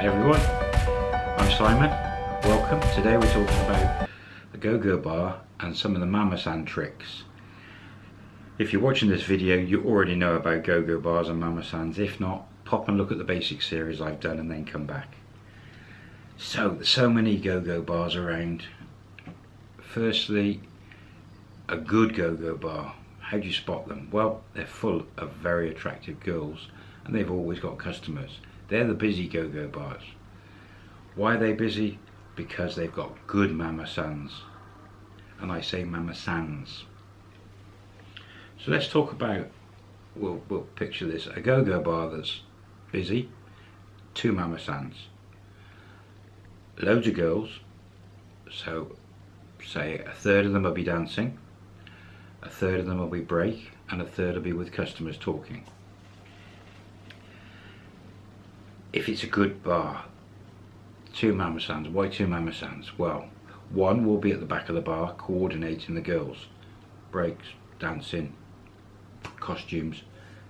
Hi everyone, I'm Simon. Welcome. Today we're talking about the Go-Go bar and some of the Mama San tricks. If you're watching this video, you already know about Go-Go bars and Mama Sans. If not, pop and look at the basic series I've done and then come back. So, there's so many Go-Go bars around. Firstly, a good Go-Go bar. How do you spot them? Well, they're full of very attractive girls and they've always got customers. They're the busy go-go bars. Why are they busy? Because they've got good Mama. And I say Mama. So let's talk about, we'll, we'll picture this, a go-go bar that's busy, two Mama. Loads of girls, so say a third of them will be dancing, a third of them will be break, and a third will be with customers talking if it's a good bar, two Mama Sans. Why two Mama Sans? Well, one will be at the back of the bar coordinating the girls. Breaks, dancing, costumes,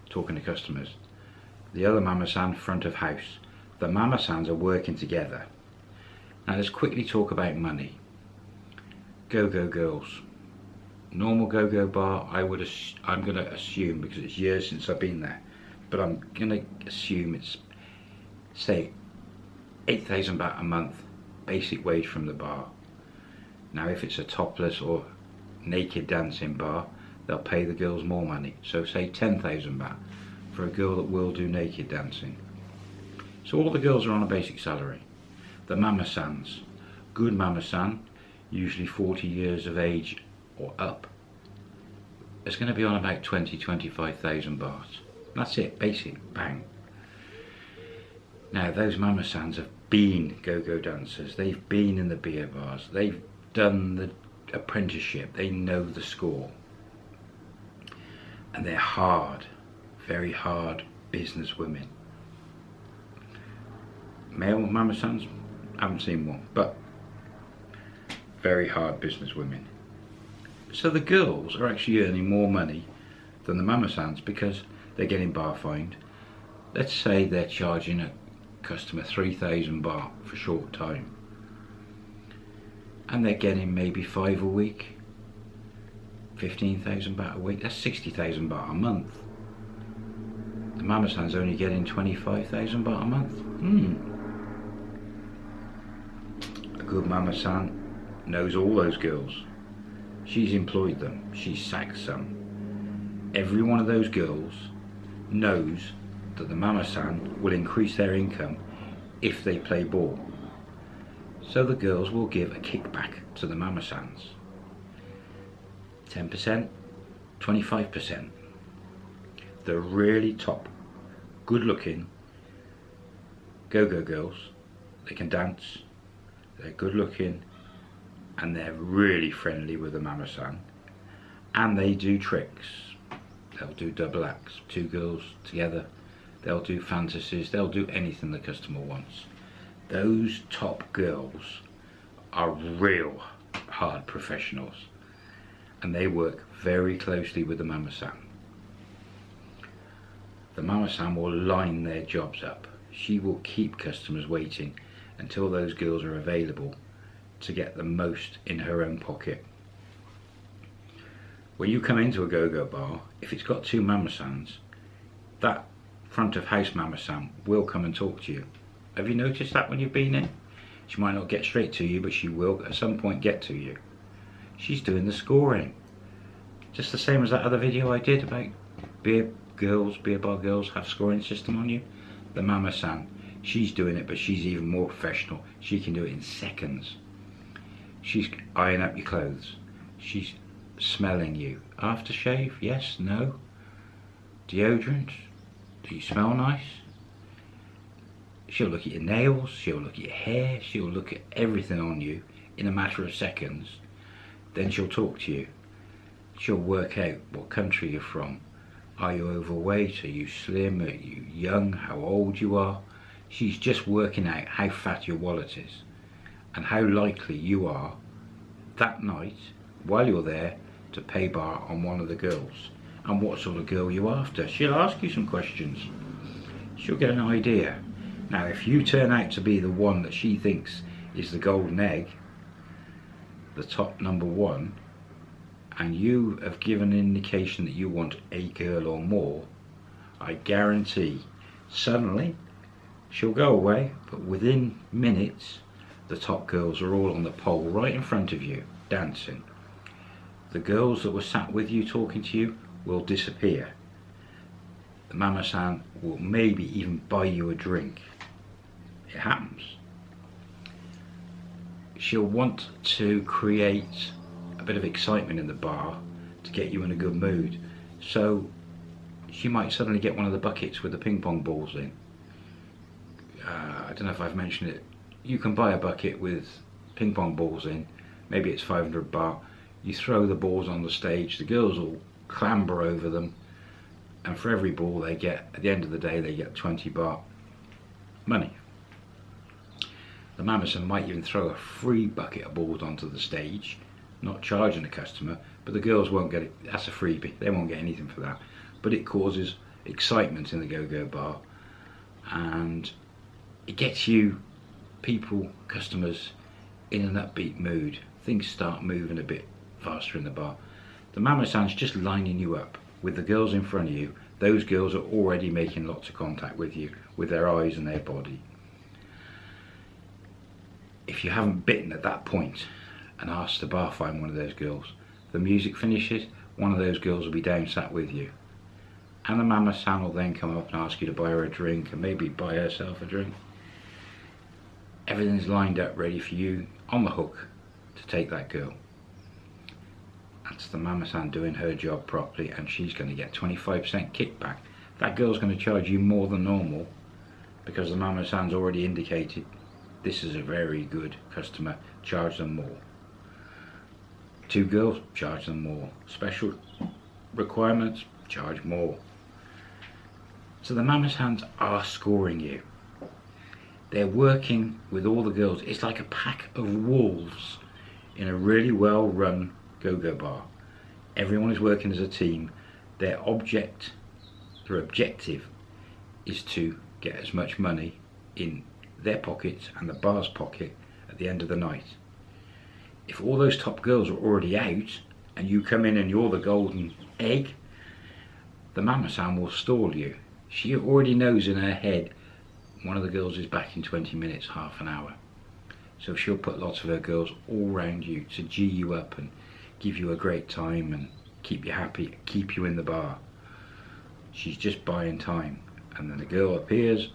talking to customers. The other Mama San front of house. The Mama Sans are working together. Now let's quickly talk about money. Go-Go Girls. Normal Go-Go bar, I would I'm going to assume, because it's years since I've been there, but I'm going to assume it's say 8,000 baht a month basic wage from the bar. Now if it's a topless or naked dancing bar, they'll pay the girls more money. So say 10,000 baht for a girl that will do naked dancing. So all the girls are on a basic salary. The Mama Sans, good Mama San, usually 40 years of age or up, it's going to be on about 20, 25,000 baht. That's it, basic, bang. Now those Mama Sans have been go-go dancers, they've been in the beer bars, they've done the apprenticeship, they know the score. And they're hard, very hard business women. Male Mama Sans, I haven't seen one, but very hard business women. So the girls are actually earning more money than the Mama Sans because they're getting bar fined. Let's say they're charging a customer 3,000 baht for short time. And they're getting maybe five a week, 15,000 baht a week, that's 60,000 baht a month. The Mama San's only getting 25,000 baht a month. Hmm. A good Mama San knows all those girls. She's employed them, she's sacked some. Every one of those girls knows that the Mama San will increase their income if they play ball. So the girls will give a kickback to the Mama Sans. 10%, 25%. The really top, good looking, go-go girls. They can dance, they're good looking, and they're really friendly with the Mama San. And they do tricks. They'll do double acts, two girls together they'll do fantasies, they'll do anything the customer wants. Those top girls are real hard professionals and they work very closely with the Mama San. The Mama San will line their jobs up. She will keep customers waiting until those girls are available to get the most in her own pocket. When you come into a go-go bar, if it's got two Mama Sans, that front of house Mama San will come and talk to you. Have you noticed that when you've been in? She might not get straight to you, but she will at some point get to you. She's doing the scoring. Just the same as that other video I did about beer girls, beer bar girls have scoring system on you. The Mama San, she's doing it, but she's even more professional. She can do it in seconds. She's eyeing up your clothes. She's smelling you. Aftershave? Yes? No? Deodorant? You smell nice? She'll look at your nails, she'll look at your hair, she'll look at everything on you in a matter of seconds. Then she'll talk to you. She'll work out what country you're from. Are you overweight? Are you slim? Are you young? How old you are? She's just working out how fat your wallet is and how likely you are that night while you're there to pay bar on one of the girls and what sort of girl you're after. She'll ask you some questions. She'll get an idea. Now, if you turn out to be the one that she thinks is the golden egg, the top number one, and you have given an indication that you want a girl or more, I guarantee suddenly she'll go away, but within minutes, the top girls are all on the pole right in front of you, dancing. The girls that were sat with you talking to you will disappear. The mama-san will maybe even buy you a drink. It happens. She'll want to create a bit of excitement in the bar to get you in a good mood. So she might suddenly get one of the buckets with the ping pong balls in. Uh, I don't know if I've mentioned it. You can buy a bucket with ping pong balls in. Maybe it's 500 baht. You throw the balls on the stage. The girls will clamber over them. And for every ball they get, at the end of the day, they get 20 baht money. The mama-san might even throw a free bucket of balls onto the stage, not charging the customer, but the girls won't get it. That's a freebie. They won't get anything for that but it causes excitement in the go-go bar and it gets you people customers in an upbeat mood things start moving a bit faster in the bar the mama san's just lining you up with the girls in front of you those girls are already making lots of contact with you with their eyes and their body if you haven't bitten at that point and asked the bar fine one of those girls the music finishes one of those girls will be down sat with you and the mama san will then come up and ask you to buy her a drink and maybe buy herself a drink. Everything's lined up ready for you on the hook to take that girl. That's the mama san doing her job properly and she's going to get 25% kickback. That girl's going to charge you more than normal because the mama san's already indicated this is a very good customer, charge them more. Two girls, charge them more. Special requirements, charge more. So the Mama Sans are scoring you. They're working with all the girls. It's like a pack of wolves in a really well run go-go bar. Everyone is working as a team. Their object, their objective is to get as much money in their pockets and the bar's pocket at the end of the night. If all those top girls are already out and you come in and you're the golden egg, the Mama San will stall you she already knows in her head one of the girls is back in 20 minutes, half an hour. So she'll put lots of her girls all around you to G you up and give you a great time and keep you happy, keep you in the bar. She's just buying time. And then the girl appears,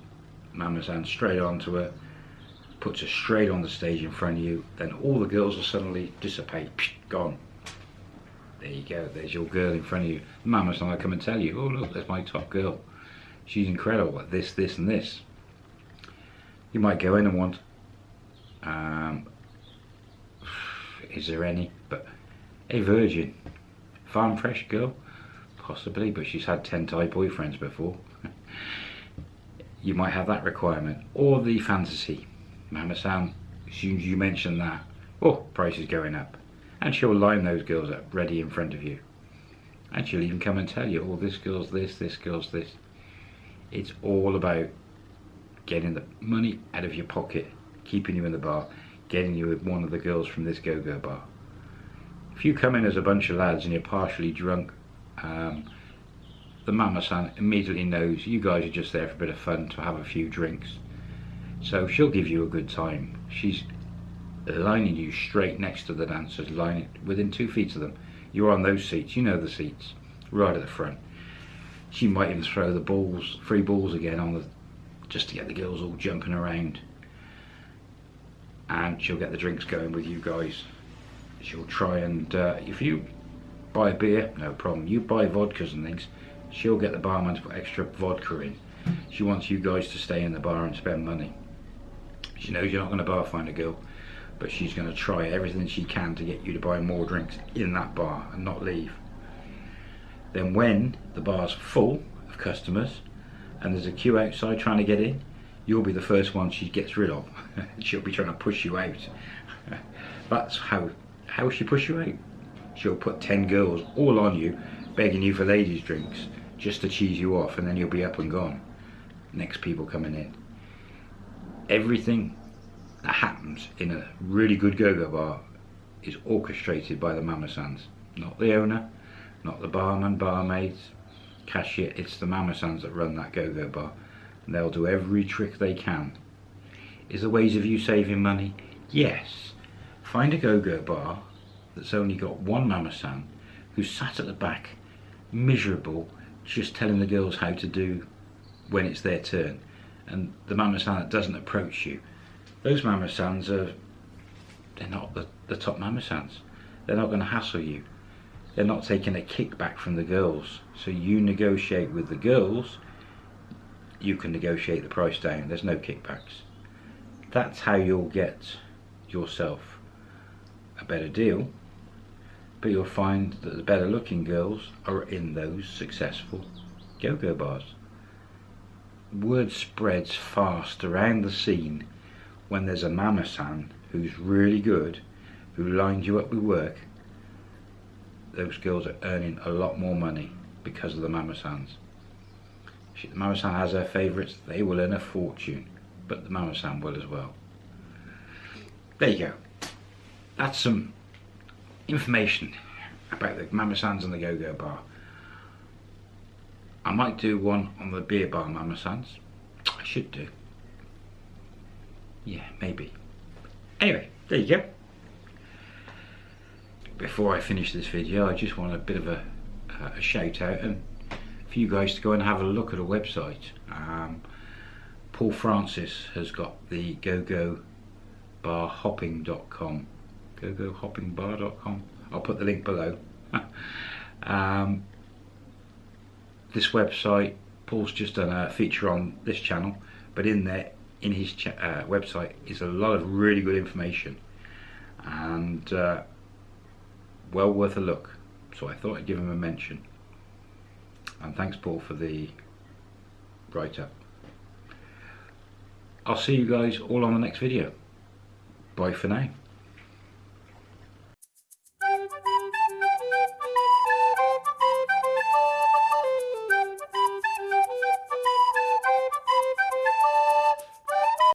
Mama San's straight onto her, puts her straight on the stage in front of you, then all the girls will suddenly dissipate, gone. There you go, there's your girl in front of you. Mama's gonna come and tell you, oh look, there's my top girl she's incredible at this, this and this. You might go in and want, um, is there any, a virgin, farm fresh girl, possibly, but she's had 10 Thai boyfriends before. you might have that requirement. Or the fantasy. Mama as soon as you mention that, oh, price is going up. And she'll line those girls up ready in front of you. And she'll even come and tell you, oh, this girl's this, this girl's this. It's all about getting the money out of your pocket, keeping you in the bar, getting you with one of the girls from this go-go bar. If you come in as a bunch of lads and you're partially drunk, um, the mama-san immediately knows you guys are just there for a bit of fun to have a few drinks. So she'll give you a good time. She's lining you straight next to the dancers, lining within two feet of them. You're on those seats, you know the seats, right at the front she might even throw the balls, free balls again on the, just to get the girls all jumping around. And she'll get the drinks going with you guys. She'll try and, uh, if you buy beer, no problem. You buy vodkas and things, she'll get the barman to put extra vodka in. She wants you guys to stay in the bar and spend money. She knows you're not going to bar fine a girl, but she's going to try everything she can to get you to buy more drinks in that bar and not leave. Then when the bar's full of customers and there's a queue outside trying to get in, you'll be the first one she gets rid of. She'll be trying to push you out. That's how, how she push you out. She'll put 10 girls all on you, begging you for ladies drinks, just to cheese you off and then you'll be up and gone. Next people coming in. everything that happens in a really good go-go bar is orchestrated by the Mama Sans. Not the owner, not the barman, barmaids, cashier, it's the Mama Sans that run that go-go bar. And they'll do every trick they can. Is there ways of you saving money? Yes. Find a go-go bar that's only got one Mama San who's sat at the back, miserable, just telling the girls how to do when it's their turn. And the Mama San that doesn't approach you. Those Mama Sans are, they're not the, the top Mama Sans. They're not going to hassle you. They're not taking a kickback from the girls. So you negotiate with the girls, you can negotiate the price down. There's no kickbacks. That's how you'll get yourself better deal but you'll find that the better looking girls are in those successful go-go bars. Word spreads fast around the scene when there's a mama san who's really good, who lines you up with work. Those girls are earning a lot more money because of the mama sans. If the mama san has her favourites, they will earn a fortune, but the mama san will as well. There you go. That's some information about the Mama Sans and the Go-Go Bar. I might do one on the beer bar Mama Sans. I should do. Yeah, maybe. Anyway, there you go. Before I finish this video, I just want a bit of a, a shout out and for you guys to go and have a look at a website. Um, Paul Francis has got the go-go barhopping.com gogohoppingbar.com. I'll put the link below. um, this website, Paul's just done a feature on this channel, but in there, in his uh, website, is a lot of really good information and uh, well worth a look. So I thought I'd give him a mention. And thanks, Paul, for the write up. I'll see you guys all on the next video. Bye for now.